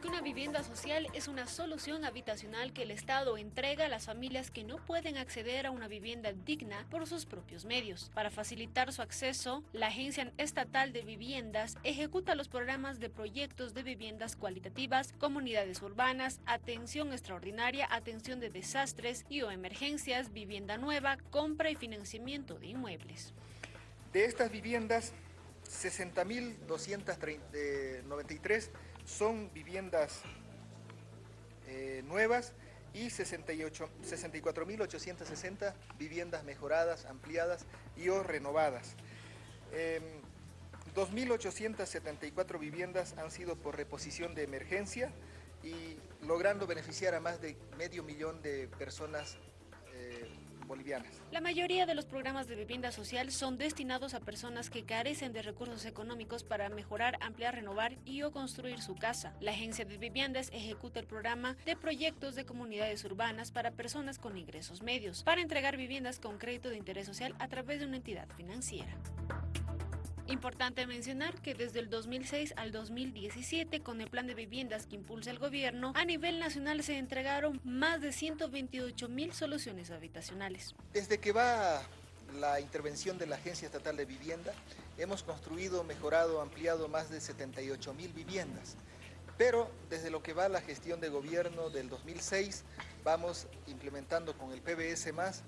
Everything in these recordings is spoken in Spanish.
Que una vivienda social es una solución habitacional que el Estado entrega a las familias que no pueden acceder a una vivienda digna por sus propios medios. Para facilitar su acceso, la Agencia Estatal de Viviendas ejecuta los programas de proyectos de viviendas cualitativas, comunidades urbanas, atención extraordinaria, atención de desastres y o emergencias, vivienda nueva, compra y financiamiento de inmuebles. De estas viviendas, 60.293 son viviendas eh, nuevas y 64.860 viviendas mejoradas, ampliadas y o renovadas. 2.874 em, viviendas han sido por reposición de emergencia y logrando beneficiar a más de medio millón de personas eh, La mayoría de los programas de vivienda social son destinados a personas que carecen de recursos económicos para mejorar, ampliar, renovar y o construir su casa. La Agencia de Viviendas ejecuta el programa de proyectos de comunidades urbanas para personas con ingresos medios, para entregar viviendas con crédito de interés social a través de una entidad financiera. Importante mencionar que desde el 2006 al 2017, con el plan de viviendas que impulsa el gobierno, a nivel nacional se entregaron más de 128 mil soluciones habitacionales. Desde que va la intervención de la Agencia Estatal de Vivienda, hemos construido, mejorado, ampliado más de 78 mil viviendas. Pero desde lo que va la gestión de gobierno del 2006, vamos implementando con el PBS más,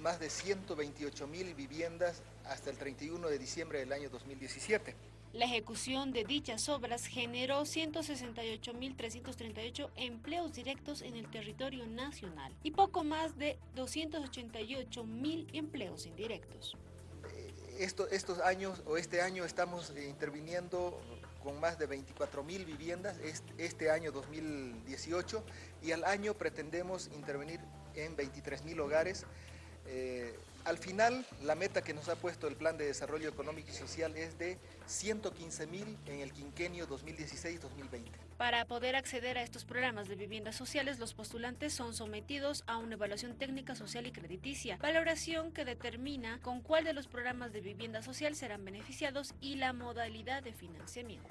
más de 128 mil viviendas hasta el 31 de diciembre del año 2017. La ejecución de dichas obras generó 168.338 empleos directos en el territorio nacional y poco más de 288.000 empleos indirectos. Estos años o este año estamos interviniendo con más de 24 mil viviendas este año 2018 y al año pretendemos intervenir en 23 mil hogares. Eh, al final, la meta que nos ha puesto el Plan de Desarrollo Económico y Social es de 115 mil en el quinquenio 2016-2020. Para poder acceder a estos programas de viviendas sociales, los postulantes son sometidos a una evaluación técnica social y crediticia, valoración que determina con cuál de los programas de vivienda social serán beneficiados y la modalidad de financiamiento.